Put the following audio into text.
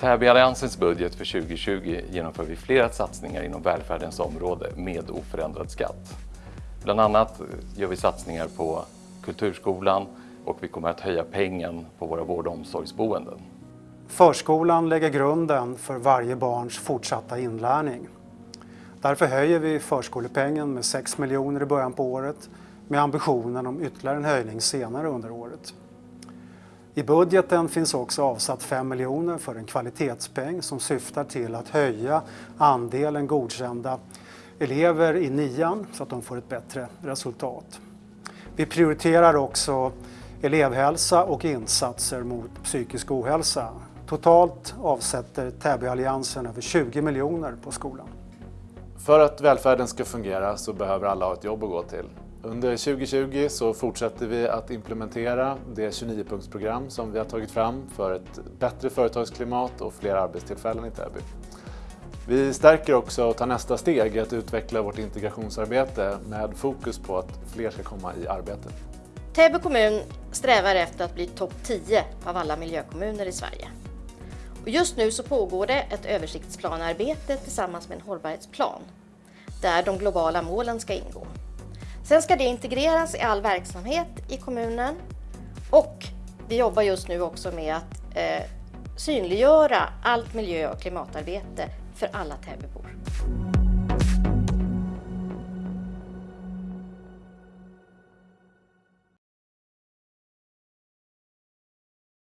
Täbyalliansens budget för 2020 genomför vi flera satsningar inom välfärdens område med oförändrad skatt. Bland annat eh, gör vi satsningar på kulturskolan och vi kommer att höja pengen på våra vård och omsorgsboenden. Förskolan lägger grunden för varje barns fortsatta inlärning. Därför höjer vi förskolepengen med 6 miljoner i början på året med ambitionen om ytterligare en höjning senare under året. I budgeten finns också avsatt 5 miljoner för en kvalitetspeng som syftar till att höja andelen godkända elever i nian så att de får ett bättre resultat. Vi prioriterar också elevhälsa och insatser mot psykisk ohälsa. Totalt avsätter Täbyalliansen över 20 miljoner på skolan. För att välfärden ska fungera så behöver alla ha ett jobb att gå till. Under 2020 så fortsätter vi att implementera det 29-punktsprogram som vi har tagit fram för ett bättre företagsklimat och fler arbetstillfällen i Täby. Vi stärker också och tar nästa steg i att utveckla vårt integrationsarbete med fokus på att fler ska komma i arbete. Täby kommun strävar efter att bli topp 10 av alla miljökommuner i Sverige. Och just nu så pågår det ett översiktsplanarbete tillsammans med en hållbarhetsplan där de globala målen ska ingå. Sen ska det integreras i all verksamhet i kommunen och vi jobbar just nu också med att eh, synliggöra allt miljö och klimatarbete för alla Täbybor.